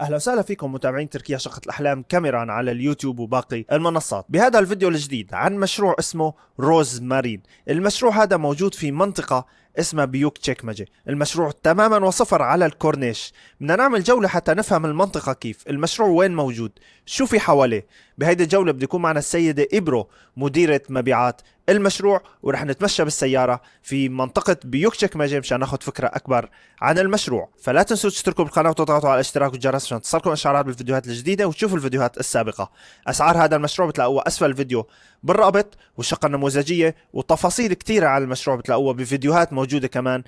أهلا وسهلا فيكم متابعين تركيا شقة الأحلام كاميران على اليوتيوب وباقي المنصات. بهذا الفيديو الجديد عن مشروع اسمه روز مارين المشروع هذا موجود في منطقة اسمها بيوك تشيكمجي المشروع تماما وصفر على الكورنيش. بدنا نعمل جولة حتى نفهم المنطقة كيف. المشروع وين موجود؟ شو في حواليه؟ بهيدي الجولة بده يكون معنا السيدة إبرو مديرة مبيعات المشروع ورح نتمشى بالسيارة في منطقة بيوك تشيكمجي مشان ناخذ فكرة أكبر عن المشروع. فلا تنسوا تشتركوا بالقناة وتضغطوا على الاشتراك والجرس عشان تصلكم إشعارات بالفيديوهات الجديدة وتشوفوا الفيديوهات السابقة. أسعار هذا المشروع بتلاقوها أسفل الفيديو. بالرابط والشقه النموذجيه وتفاصيل كثيره على المشروع بتلاقوها بفيديوهات موجودة كمان.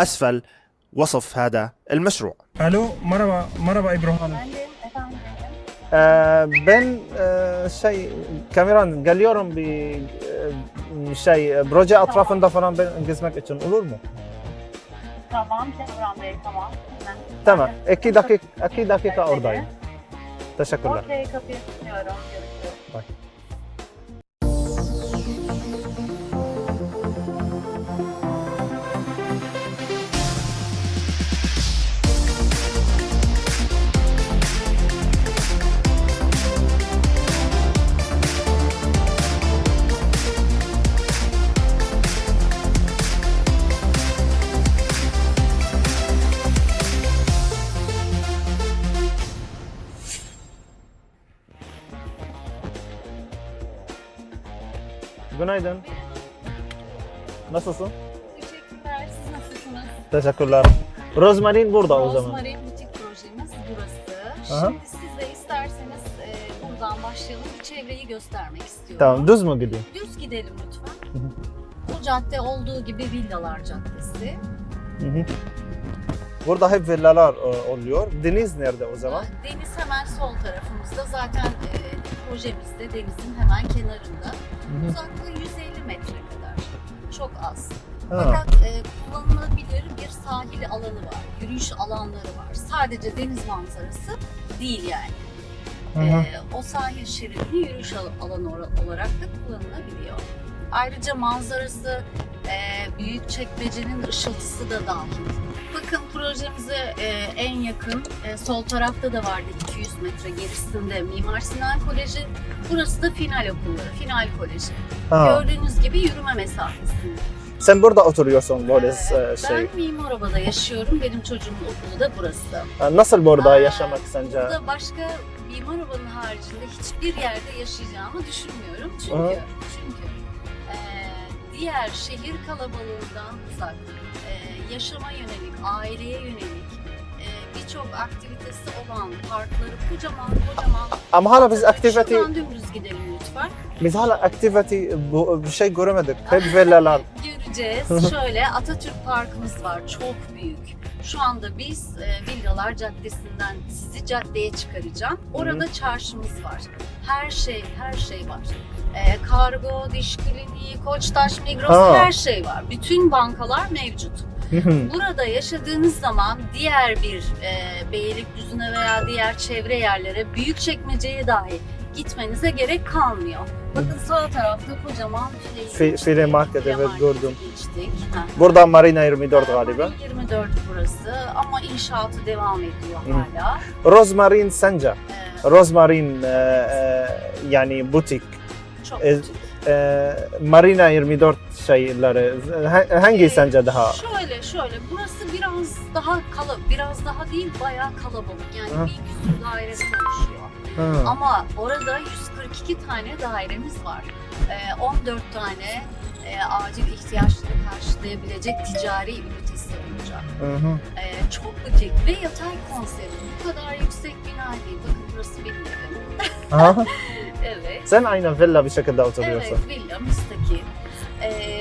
أسفل وصف هذا المشروع. ألو مرحبا مرحبا إبراهيم. آه بن آه شيء كاميران قال يورم ب آه، شيء بروجي أطراف دفران بين قسمك اتشن قولوا له تمام تمام. أكيد أكيد أكيد أكيد اورداي تشكر لك. Günaydın. Nasılsın? Teşekkürler. Siz nasılsınız? Teşekkürler. Rozmarin burada o zaman. Rosemary Butik projemiz burası. Aha. Şimdi size isterseniz e, buradan başlayalım. Bir çevreyi göstermek istiyorum. Tamam düz mü gideyim? Düz gidelim lütfen. Hı hı. Bu cadde olduğu gibi Villalar Caddesi. Hı hı. Burada hep villalar e, oluyor. Deniz nerede o zaman? Deniz hemen sol tarafımızda. Zaten e, projemizde denizin hemen kenarında. Uzaklığı 150 metre kadar. Çok az. Ha. Fakat e, kullanılabilir bir sahil alanı var. Yürüyüş alanları var. Sadece deniz manzarası değil yani. Hı hı. Ee, o sahil şeridini yürüyüş al- alanı olarak da kullanılabiliyor. Ayrıca manzarası e, büyük çekmecenin ışıltısı da dahil. Bakın projemize e, en yakın e, sol tarafta da vardı 200 metre gerisinde Mimar Sinan Koleji. Burası da final okulları, final koleji. Ha. Gördüğünüz gibi yürüme mesafesinde. Sen burada oturuyorsun böyle e, şey. Ben Mimaroba'da yaşıyorum. Benim çocuğumun okulu da burası. Ha, Nasıl burada Aa, yaşamak sence? Burada başka Mimaroba'nın haricinde hiçbir yerde yaşayacağımı düşünmüyorum. Çünkü çünkü e, diğer şehir kalabalığından uzak, e, yaşama yönelik, aileye yönelik e, birçok aktivitesi olan parkları kocaman kocaman. Ama hala biz aktivite, Şuradan dümdüz gidelim lütfen. biz hala aktivite bu bir şey göremedik. Hep villalar. Göreceğiz. Şöyle Atatürk Parkımız var. Çok büyük. Şu anda biz e, Villalar Caddesi'nden sizi caddeye çıkaracağım. Orada çarşımız var. Her şey, her şey var. E, kargo, diş kliniği, Koçtaş, Migros Ha. her şey var. Bütün bankalar mevcut. Burada yaşadığınız zaman diğer bir e, Beylikdüzü'ne veya diğer çevre yerlere büyük çekmeceye dahi gitmenize gerek kalmıyor. Bakın sağ tarafta kocaman Fi- File Market, File evet, gördüm. Geçtik. Ha. Burada Marina 24 galiba. Marina 24 burası ama inşaatı devam ediyor Hı. hala. Rozmarin sence? Ee, Rozmarin e, e, yani butik. çok E, e, Marina 24 şeyleri ha- hangi Ee, sence daha? Şöyle şöyle burası biraz daha kalabalık, biraz daha değil bayağı kalabalık. Yani Hı. bir küsur dairesi oluşuyor. Ha. Ama orada 142 tane dairemiz var. Ee, 14 tane e, acil ihtiyaçları karşılayabilecek ticari ünitesi olacak. Hı hı. Ee, çok butik ve yatay konsept. Bu kadar yüksek bina değil. Bakın burası benim evim. Evet. Sen aynı villa bir şekilde oturuyorsun. Evet, villa, müstakil.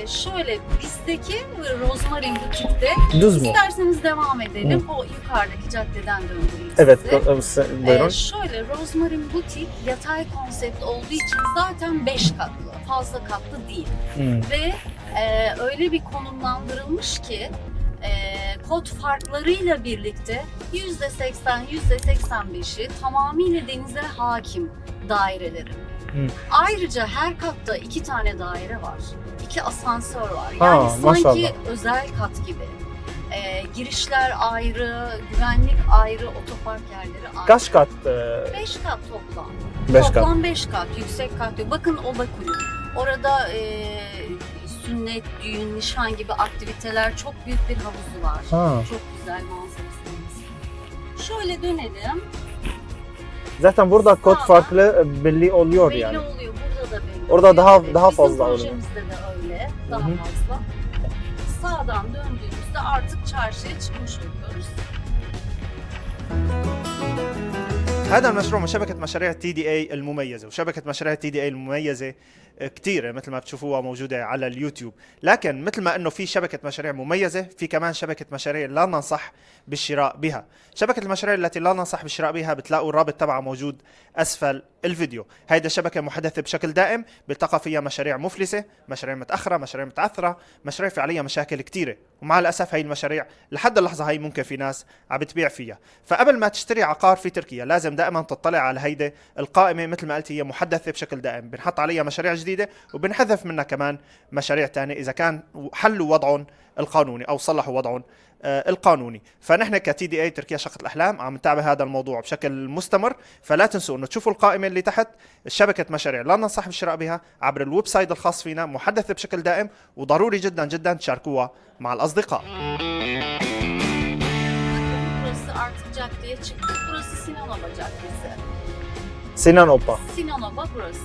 Şöyle bizdeki Rosemary Butik'te Düz mü? isterseniz devam edelim. O yukarıdaki caddeden döndüreyim Evet, sizi. buyurun. Ee, şöyle Rosemary Butik yatay konsept olduğu için zaten 5 katlı. Fazla katlı değil. Hı. Ve e, öyle bir konumlandırılmış ki e, kod farklarıyla birlikte %80, %85'i tamamıyla denize hakim dairelerin. Hı. Ayrıca her katta iki tane daire var. iki asansör var. Ha, Yani sanki maşallah. özel kat gibi. Ee, girişler ayrı, güvenlik ayrı, otopark yerleri ayrı. Kaç kat? e, 5 kat toplam. Beş kat. toplam 5 kat, yüksek kat. Bakın Oba Kulüp. Orada e, sünnet, düğün, nişan gibi aktiviteler çok büyük bir havuzu var. Ha. Çok güzel manzarası. Şöyle dönelim. Zaten burada kod farklı e, belli oluyor belli yani. oluyor. Burada da belli Orada daha- Evet, daha bizim fazla oluyor. projemizde de öyle. Daha Hı hı. fazla. Sağdan döndüğümüzde artık çarşıya çıkmış oluyoruz. هذا المشروع من شبكة مشاريع تي دي اي المميزة وشبكة مشاريع تي دي اي المميزة كثيرة مثل ما بتشوفوها موجودة على اليوتيوب. لكن مثل ما إنه في شبكة مشاريع مميزة في كمان شبكة مشاريع لا ننصح بالشراء بها. شبكة المشاريع التي لا ننصح بالشراء بها بتلاقوا الرابط تبعها موجود أسفل الفيديو. هيدا شبكة محدثة بشكل دائم بتلقى فيها مشاريع مفلسة مشاريع متأخرة مشاريع متعثرة مشاريع في عليها مشاكل كثيرة ومع الأسف هاي المشاريع لحد اللحظة هاي ممكن في ناس عم بتبيع فيها. فقبل ما تشتري عقار في تركيا لازم دائما تطلع على هيدي القائمة مثل ما قلت هي محدثة بشكل دائم. بنحط عليها مشاريع جديدة وبنحذف منها كمان مشاريع تانية إذا كان حلوا وضعهم القانوني أو صلحوا وضعهم. القانوني. فنحن كتي دي إي تركيا شقة الأحلام عم نتابع هذا الموضوع بشكل مستمر. فلا تنسوا إنه تشوفوا القائمة اللي تحت شبكة مشاريع. لا ننصح بالشراء بها عبر الويب سايت الخاص فينا محدثة بشكل دائم وضروري جدا جدا تشاركوها مع caddeye çıktık. Burası Sinanova Sinan Opa. Sinan Opa burası.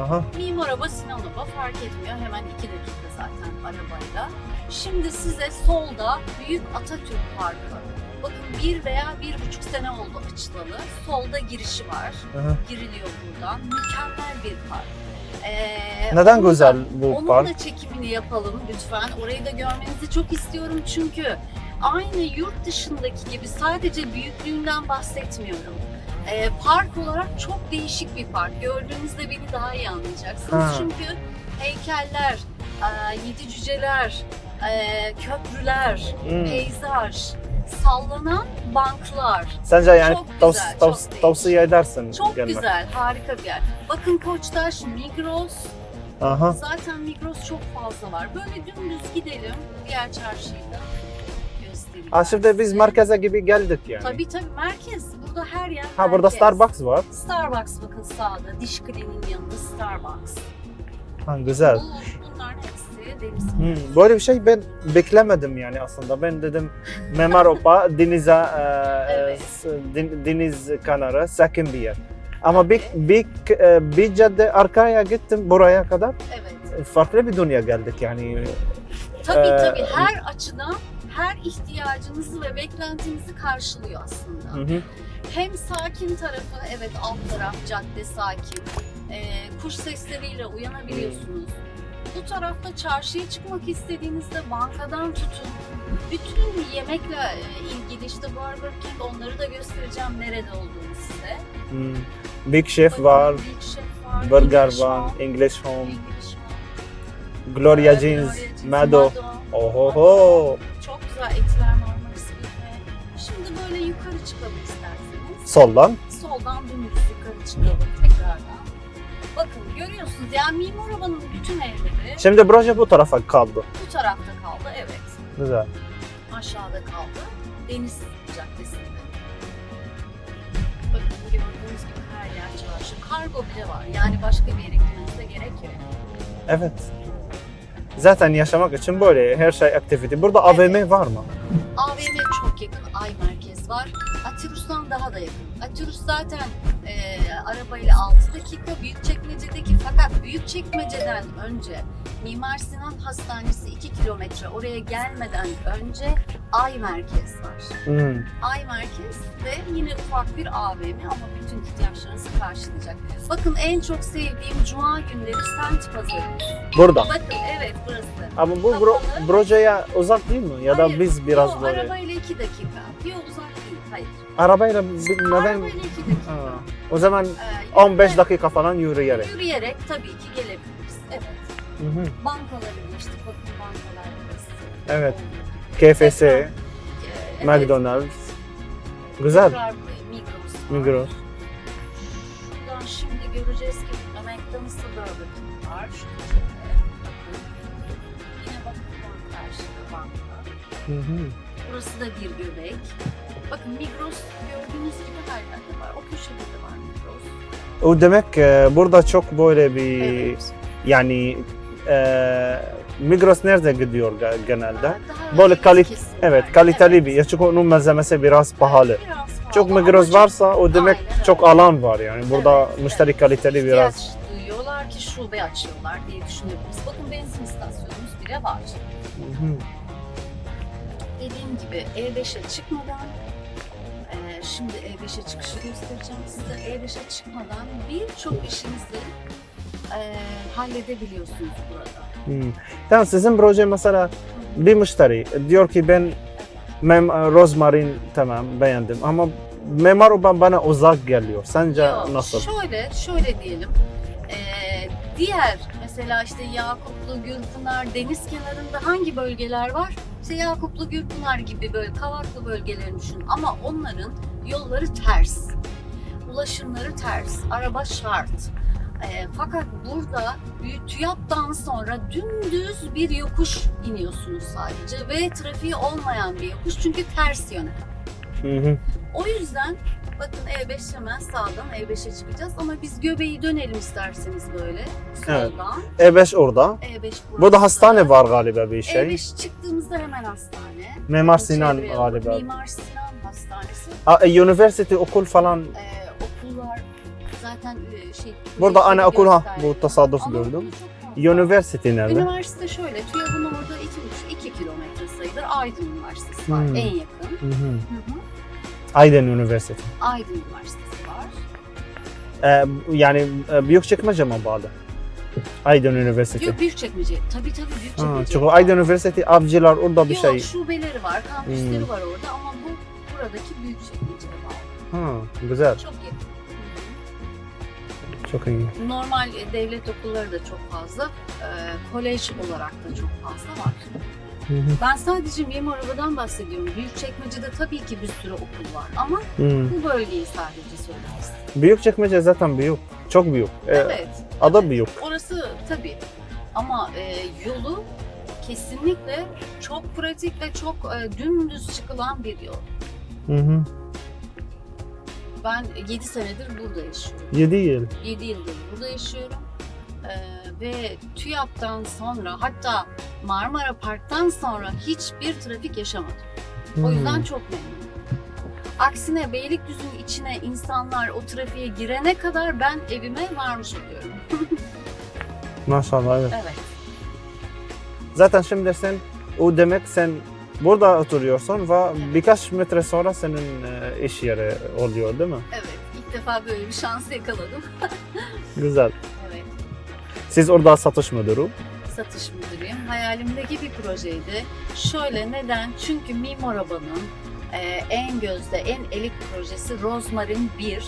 Aha. Mimar Oba, Sinan Oba fark etmiyor. Hemen iki dakika zaten arabayla. Şimdi size solda Büyük Atatürk Parkı. Bakın bir veya bir buçuk sene oldu açılalı. Solda girişi var. Aha. Giriliyor buradan. Mükemmel bir park. Ee, Neden onun güzel bu onun park? Onun da çekimini yapalım lütfen. Orayı da görmenizi çok istiyorum çünkü aynı yurt dışındaki gibi sadece büyüklüğünden bahsetmiyorum. Ee, park olarak çok değişik bir park. Gördüğünüzde beni daha iyi anlayacaksınız. Ha. Çünkü heykeller, e, yedi cüceler, e, köprüler, مم. peyzaj, sallanan banklar. Sence yani Çok tavs- güzel, tavs- çok tavsiye edersin Çok gelmek. güzel, harika bir yer. Bakın Koçtaş, Migros, Aha. Zaten Migros çok fazla var. Böyle dümdüz gidelim. Diğer çarşıyı da göstereyim. Şimdi biz merkeze gibi geldik yani. Tabii tabii merkez. Burada her yer Ha burada. Starbucks var. Starbucks bakın sağda. Diş kliniğinin yanında Starbucks. Ha güzel. Bu, bunların hepsi deniz. Hmm, böyle bir şey ben beklemedim yani aslında. Ben dedim Memar Opa denize, e, Evet. s- den- deniz kenarı sakin bir yer. Ama bir, bir, e, bir cadde arkaya gittim buraya kadar. Evet. Farklı bir dünya geldik yani. Tabii Ee, tabii her açıdan her ihtiyacınızı ve beklentinizi karşılıyor aslında. Hı hı. Hem sakin tarafı, evet alt taraf cadde sakin. Ee, kuş sesleriyle uyanabiliyorsunuz. Bu tarafta çarşıya çıkmak istediğinizde bankadan tutun. Bütün yemekle e, ilgili işte Burger King onları da göstereceğim nerede olduğunu size. Hmm. Big Chef Bakın, var, Big Chef var, Burger English var, Home, English Home, English Home, Gloria e, Jeans, Gloria Jeans, Mado. Ohoho. Çok güzel etler Marmaris Büfe. Şimdi böyle yukarı çıkalım isterseniz. Soldan. soldan dümdüz yukarı çıkalım tekrardan. Bakın görüyorsunuz yani Mimar Ova'nın bütün evleri Şimdi proje bu tarafa kaldı. bu tarafta kaldı evet. Güzel. Aşağıda kaldı. Deniz Caddesi'nde. Bakın gördüğünüz gibi her yer çarşı. Kargo bile var. Yani başka bir yere gitmenize gerek yok. Evet. Zaten yaşamak için böyle her şey aktivite. Burada AVM var mı? AVM çok yakın. Ay Merkez var. Atirus'tan daha da yakın. Atirus zaten e, arabayla 6 dakika Büyükçekmece'deki fakat Büyükçekmece'den önce Mimar Sinan Hastanesi 2 kilometre oraya gelmeden önce Ay Merkez var. Hmm. Ay Merkez ve yine ufak bir AVM ama bütün ihtiyaçlarınızı karşılayacak. Bakın en çok sevdiğim cuma günleri Sent Pazarı. Burada. Bakın evet burası. Ama bu bro, projeye uzak değil mi? Ya da Hayır, biz biraz yok, böyle. Arabayla 2 dakika. Yok uzak. Arabayla neden? Arabayla 2 dakika. Ha. O zaman Ee, 15 yürüme- dakika falan yürüyerek. Yürüyerek tabii ki gelebiliriz. Evet. Hı hı. Bankalara geçtik. Bakın bankalar burası. Evet. KFC, Ee, evet. McDonald's. Güzel. Tekrar Migros. var. Migros. Buradan şimdi göreceğiz ki McDonald's'ta Burger King var. Şu köşede. Bakın. Yine bakın bank karşıda banka. Hı hı. Burası da bir göbek. Bakın Migros gördüğünüz gibi her yerde var. O köşede de var Migros. O demek e, burada çok böyle bir Evet. yani e, Migros nerede gidiyor ge- genelde? Daha Böyle kalit evet kaliteli Evet. bir. Çünkü onun malzemesi biraz pahalı. Evet, biraz pahalı Çok Migros varsa o demek Aynen çok öyle. alan var yani. Burada Evet, müşteri evet. kaliteli biraz. ihtiyaç duyuyorlar ki şube açıyorlar diye düşünebiliriz. Bakın benzin istasyonumuz bile var. Hı. Dediğim gibi E5'e çıkmadan şimdi E5'e çıkışı göstereceğim size. E5'e çıkmadan birçok işinizi eee, halledebiliyorsunuz burada. Hı. Tamam sizin proje mesela bir müşteri diyor ki ben mem rozmarin tamam beğendim ama Memar Oban bana uzak geliyor. Sence Yok, nasıl? Şöyle, şöyle diyelim. Eee, diğer mesela işte Yakuplu, Gülpınar, deniz kenarında hangi bölgeler var? İşte Yakuplu, Gülpınar gibi böyle kavaklı bölgelerini düşün. Ama onların yolları ters. Ulaşımları ters. Araba şart. Eee, fakat burada TÜYAP'tan sonra dümdüz bir yokuş iniyorsunuz sadece ve trafiği olmayan bir yokuş çünkü ters yöne. Hı hı. O yüzden bakın E5 hemen sağdan E5'e çıkacağız ama biz göbeği dönelim isterseniz böyle Evet. soldan. E5 orada. E5 burası. Burada hastane var galiba bir şey. E5 çıktığımızda hemen hastane. Mimar Sinan Çevre galiba. Mimar Sinan Hastanesi. Aa, e, üniversite okul falan. Ee, okullar zaten e, şey... Burada ana okul ha bu tasarruf gördüm. Üniversite nerede? Üniversite şöyle, TÜYAP'ın orada 2,5-2 kilometre sayılır. Aydın Üniversitesi var Hmm. en yakın. Hı hı. Hı hı. Aydın Üniversitesi. Aydın Üniversitesi var. Ee, yani e, Büyükçekmece mi bağlı? Aydın Üniversitesi. Yok Büyükçekmece. Tabii tabii Ha, Büyükçekmece. çünkü Aydın Üniversitesi avcılar orada bir Yok, şey. şubeleri var, kampüsleri Hmm. var orada ama bu buradaki Büyükçekmece'ye bağlı. Ha, güzel. Çok yakın. Çok iyi. Normal devlet okulları da çok fazla, e, kolej olarak da çok fazla var. Hı hı. Ben sadece Mimar Odadan bahsediyorum. Büyükçekmece'de tabii ki bir sürü okul var ama Hı. bu bölgeyi sadece istedim. Büyükçekmece zaten büyük. Çok büyük. Ee, Evet, Ada büyük. orası tabii ama e, yolu kesinlikle çok pratik ve çok e, dümdüz çıkılan bir yol. Hı hı. Ben 7 senedir burada yaşıyorum. 7 yıl. 7 yıldır burada yaşıyorum. Ee, ve TÜYAP'tan sonra hatta Marmara Park'tan sonra hiçbir trafik yaşamadım. O yüzden Hı. çok memnunum. Aksine Beylikdüzü'nün içine insanlar o trafiğe girene kadar ben evime varmış oluyorum. Maşallah evet. Evet. Zaten şimdi sen o demek sen burada oturuyorsun ve birkaç metre sonra senin e, iş yeri oluyor değil mi? Evet. İlk defa böyle bir şans yakaladım. Güzel. Siz orada satış müdürü. Satış müdürüyüm. Hayalimdeki bir projeydi. Şöyle neden? Çünkü Mimar Oba'nın e, en gözde, en elit projesi Rosmarin 1.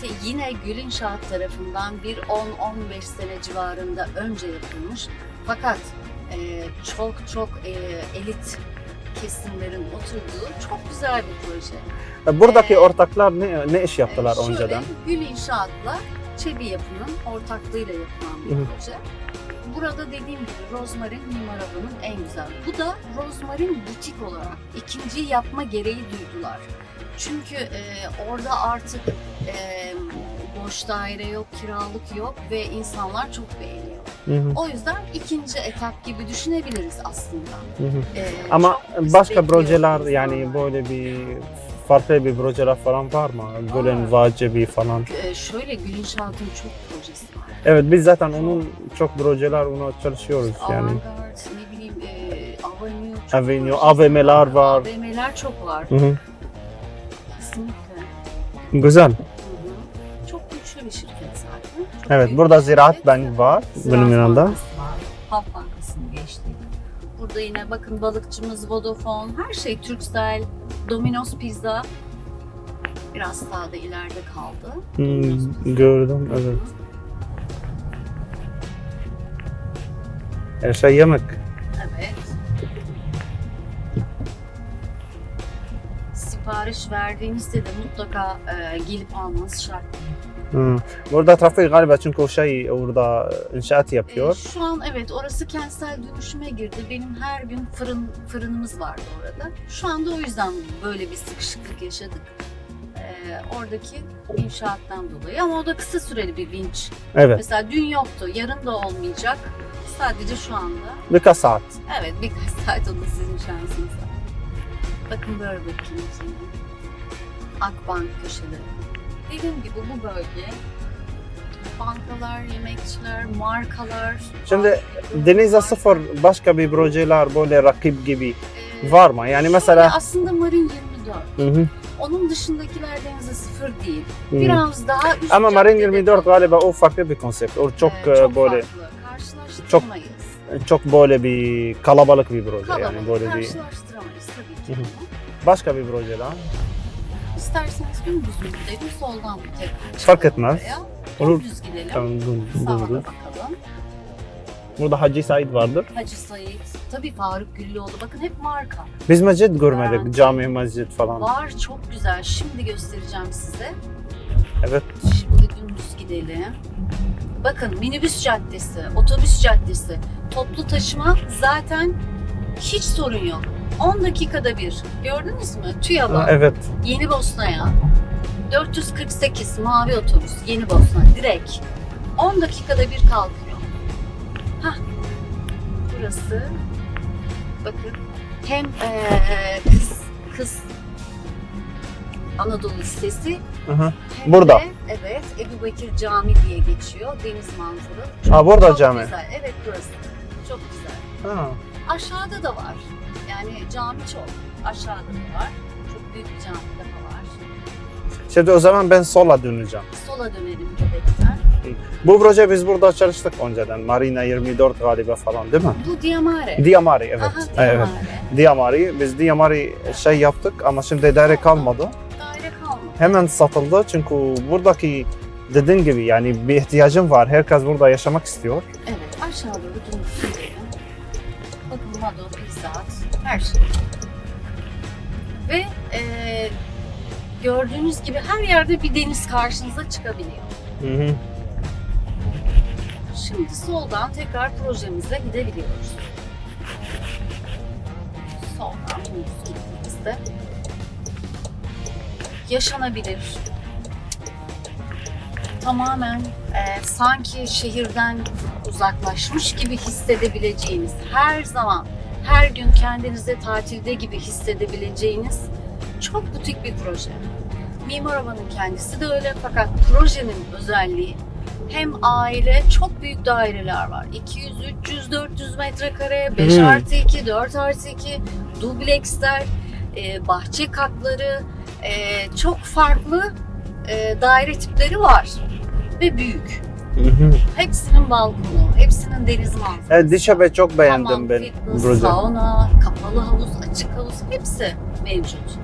Te- Yine Gül İnşaat tarafından bir 10-15 sene civarında önce yapılmış. Fakat e, çok çok e, elit kesimlerin oturduğu çok güzel bir proje. E, Buradaki Ee, ortaklar ne, ne iş yaptılar Ee, şöyle, önceden? Gül İnşaat'la Çebi Yapı'nın ortaklığıyla yapılan bir hı. proje. Burada dediğim gibi Rozmarin Mimar en güzel. Bu da Rozmarin butik olarak ikinciyi yapma gereği duydular. Çünkü e, orada artık e, boş daire yok, kiralık yok ve insanlar çok beğeniyor. Hı hı, O yüzden ikinci etap gibi düşünebiliriz aslında. hı hı. E, Ama başka projeler yani böyle bir farklı bir projeler falan var mı? Gülen Vacebi falan. E, şöyle Gül İnşaat'ın çok projesi var. Evet biz zaten onun çok projeler ona çalışıyoruz yani. Avantgard, ne bileyim, e, Avenue, çok Avenue, AVM'ler var. AVM'ler çok var. Hı hı. Kesinlikle. Güzel. Hı hı. Çok güçlü bir şirket zaten. Çok Evet burada Ziraat şirket. Bank var Ziraat benim yanında. Bankası. Halk Bankası'nı geçtik. Burada yine bakın balıkçımız Vodafone, her şey Turkcell, Domino's Pizza. Biraz sağda ileride kaldı. Hmm, gördüm evet. Her şey yemek. Evet. sipariş verdiğinizde de mutlaka e, gelip almanız şart. Hı. Burada trafik galiba çünkü o şey orada inşaat E, yapıyor. şu an evet orası kentsel dönüşüme girdi. Benim her gün fırın fırınımız vardı orada. Şu anda o yüzden böyle bir sıkışıklık yaşadık. E, oradaki inşaattan dolayı ama o da kısa süreli bir vinç. Evet. Mesela dün yoktu, yarın da olmayacak. Sadece şu anda. Birkaç saat. Evet birkaç saat o da sizin şansınız. Bakın böyle bakayım şimdi. Akbank köşeleri. Dediğim gibi bu bölge bankalar, yemekçiler, markalar. Şimdi marka- sıfır başka bir projeler böyle rakip gibi Ee, var mı? Yani mesela aslında Marin 24. Hı hı. Onun dışındakiler denize sıfır değil. Biraz daha üst ama Marin caddede 24 kalıyor. galiba o farklı bir konsept. O çok, Ee, e, böyle. Karşılaştıramayız. çok böyle bir kalabalık bir proje Kalabalık yani böyle bir başka bir proje daha. İsterseniz dümdüz mü gidelim, soldan mı tekrar Fark etmez. Olur. Dümdüz gidelim. Tamam dur, Sağa bakalım. Burada Hacı Said vardır. Hacı Said, tabii Faruk Güllüoğlu. Bakın hep marka. Biz mescid görmedik. Garanti. Cami, mescid falan. Var çok güzel. Şimdi göstereceğim size. Evet. Şimdi dümdüz gidelim. Bakın minibüs caddesi, otobüs caddesi, toplu taşıma zaten hiç sorun yok. 10 dakikada bir. Gördünüz mü? TÜYAB'a, Evet. Yeni Bosna'ya. 448 mavi otobüs Yeni Bosna direkt. 10 dakikada bir kalkıyor. Hah. Burası. Bakın. Hem eee, kız kız Anadolu Lisesi Aha. hem Burada. de evet Ebu Bekir Cami diye geçiyor. Deniz manzaralı. Ha burada Çok cami. güzel. Evet burası. Çok güzel. Ha. Aşağıda da var. Yani cami çok. Aşağıda da var. Çok büyük bir cami daha var. Şimdi o zaman ben sola döneceğim. Sola dönelim göbekten. Bu proje biz burada çalıştık önceden. Marina 24 galiba falan değil mi? Bu Diamare. Diamari evet. Aha, Evet. Diamare. Biz Diamari şey yaptık ama şimdi daire kalmadı. Daire kalmadı. Hemen satıldı çünkü buradaki dediğin gibi yani bir ihtiyacım var. Herkes burada yaşamak istiyor. Evet aşağı doğru dönüp gidelim. Bakın Mado, Pizzat, her şey. Ve eee, gördüğünüz gibi her yerde bir deniz karşınıza çıkabiliyor. Hı hı. Şimdi soldan tekrar projemize gidebiliyoruz. Soldan gittiğimizde yaşanabilir. Tamamen e, sanki şehirden uzaklaşmış gibi hissedebileceğiniz, her zaman, her gün kendinizi tatilde gibi hissedebileceğiniz çok butik bir proje. Mimar Havan'ın kendisi de öyle fakat projenin özelliği hem aile çok büyük daireler var. 200, 300, 400 metrekare, 5 Hmm. artı 2, 4 artı 2, dubleksler, e, bahçe katları, e, çok farklı e, daire tipleri var ve büyük. Hı hı. Hepsinin balkonu, hepsinin deniz manzarası. Evet, Dişabe çok beğendim Hamam, ben fitness, sauna, kapalı havuz, açık havuz hepsi mevcut.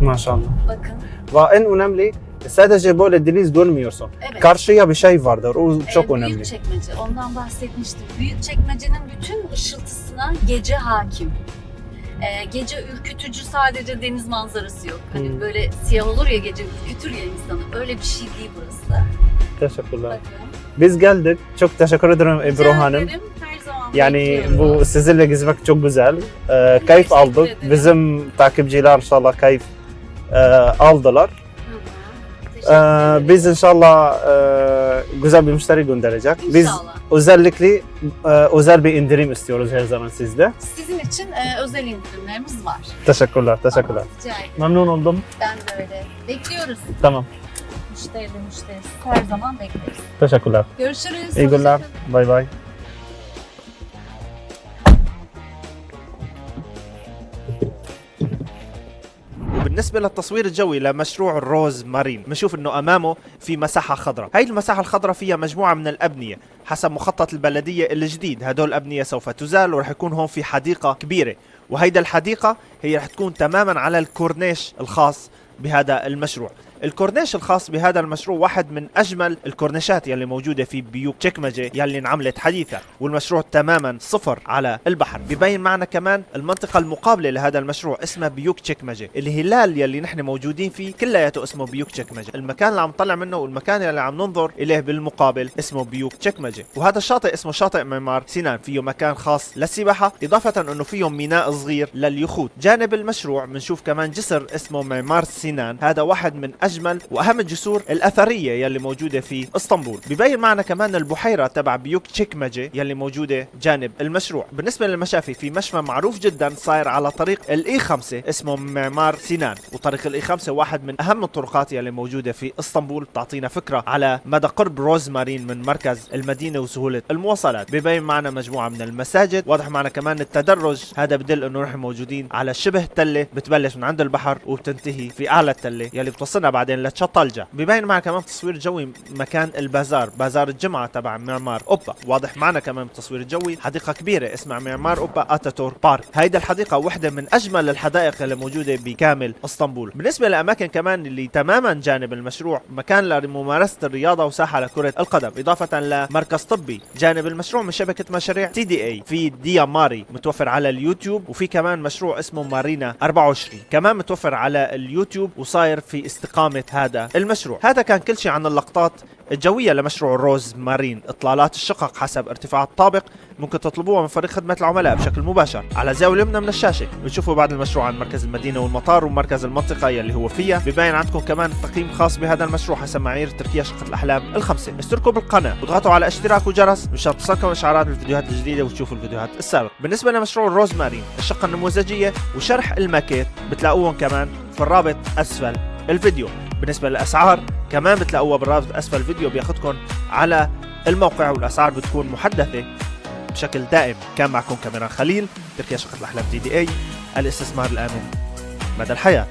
Maşallah. Bakın Ve en önemli sadece böyle deniz görmüyorsun. evet. Karşıya bir şey vardır. O çok Ee, önemli. Büyük çekmece, ondan bahsetmiştim. Büyük çekmecenin bütün ışıltısına gece hakim. Ee, gece ürkütücü sadece deniz manzarası yok. Hani Hmm. böyle siyah olur ya gece ürkütür ya insanı. Öyle bir şey değil burası. Teşekkürler. Bakın. Biz geldik. Çok teşekkür ederim Ebru Hanım. ederim, Yani bekliyorum. bu sizinle gezmek çok güzel. Ee, keyif aldık. ederim. Bizim takipçiler inşallah keyif e, aldılar. Ee, biz inşallah e, güzel bir müşteri gönderecek. Biz İnşallah. özellikle e, özel bir indirim istiyoruz her zaman sizde. Sizin için e, özel indirimlerimiz var. Teşekkürler, teşekkürler. Rica ederim. Memnun oldum. Ben de öyle. Bekliyoruz. Tamam, Müşteri de müşterisi. Her zaman bekleriz. teşekkürler. Görüşürüz. İyi günler. Hoşçakalın. Bay bay. وبالنسبة للتصوير الجوي لمشروع الروز مارين بنشوف إنه أمامه في مساحة خضراء. هاي المساحة الخضراء فيها مجموعة من الأبنية حسب مخطط البلدية الجديد. هدول الابنية سوف تزال ورح يكون هون في حديقة كبيرة وهيدا الحديقة هي رح تكون تماما على الكورنيش الخاص بهذا المشروع. الكورنيش الخاص بهذا المشروع واحد من أجمل الكورنيشات يلي موجودة في بيوك تشيكمجي يلي انعملت حديثا والمشروع تماما صفر على البحر. ببين معنا كمان المنطقة المقابلة لهذا المشروع اسمها بيوك تشيكمجي الهلال يلي نحن موجودين فيه كلياته اسمه بيوك تشيكمجي المكان اللي عم نطلع منه والمكان اللي عم ننظر إليه بالمقابل اسمه بيوك تشيكمجي وهذا الشاطئ اسمه شاطئ معمار سنان فيه مكان خاص للسباحة إضافة إنه فيه ميناء صغير لليخوت. جانب المشروع بنشوف كمان جسر اسمه معمار سنان هذا واحد من أجمل وأهم الجسور الأثرية يلي موجودة في إسطنبول. ببين معنا كمان البحيرة تبع بيوك تشيكمجي يلي موجودة جانب المشروع. بالنسبة للمشافي في مشفى معروف جدا صاير على طريق الاي 5 اسمه معمار سنان وطريق الاي 5 واحد من أهم الطرقات يلي موجودة في إسطنبول. بتعطينا فكرة على مدى قرب روزمارين من مركز المدينة وسهولة المواصلات. ببين معنا مجموعة من المساجد. واضح معنا كمان التدرج. هذا بدل إنه نحن موجودين على شبه تلة بتبلش من عند البحر وبتنتهي في أعلى التلة يلي بتوصلنا بعدين لتشطلجة ببين معنا كمان تصوير جوي مكان البازار. بازار الجمعة تبع معمار أوبا. واضح معنا كمان بالتصوير الجوي حديقة كبيرة اسمها معمار أوبا اتاتور بارك. هيدا الحديقة واحدة من أجمل الحدائق اللي موجودة بكامل إسطنبول. بالنسبة لأماكن كمان اللي تماما جانب المشروع مكان لممارسة الرياضة وساحة لكرة القدم إضافة لمركز طبي. جانب المشروع من شبكة مشاريع تي دي إي. في ديا ماري متوفر على اليوتيوب وفي كمان مشروع اسمه مارينا 24 كمان متوفر على اليوتيوب وصاير في استقامه هذا. المشروع. هذا كان كل شيء عن اللقطات الجوية لمشروع روز مارين. إطلالات الشقق حسب ارتفاع الطابق ممكن تطلبوها من فريق خدمة العملاء بشكل مباشر. على الزاوية اليمنى من الشاشة. بتشوفوا بعد المشروع عن مركز المدينة والمطار ومركز المنطقة يلي هو فيها. ببين عندكم كمان تقييم خاص بهذا المشروع حسب معايير تركيا شقة الأحلام الخمسة. اشتركوا بالقناة واضغطوا على اشتراك وجرس مشان تصلكم إشعارات بالفيديوهات الجديدة وتشوفوا الفيديوهات السابقة. بالنسبة لمشروع روز مارين الشقة النموذجية وشرح الماكيت بتلاقوهم كمان في الرابط أسفل. الفيديو. بالنسبة للأسعار كمان بتلاقوها بالرابط أسفل الفيديو بياخدكم على الموقع والأسعار بتكون محدثة بشكل دائم. كان معكم كاميران خليل تركيا شقة الأحلام دي دي إي الاستثمار الآمن مدى الحياة.